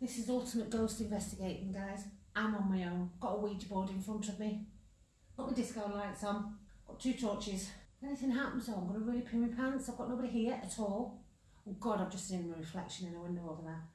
This is ultimate ghost investigating, guys. I'm on my own. Got a Ouija board in front of me. Got my disco lights on. Got two torches. If anything happens, though, I'm going to really pee my pants. I've got nobody here at all. Oh God, I've just seen my reflection in a window over there.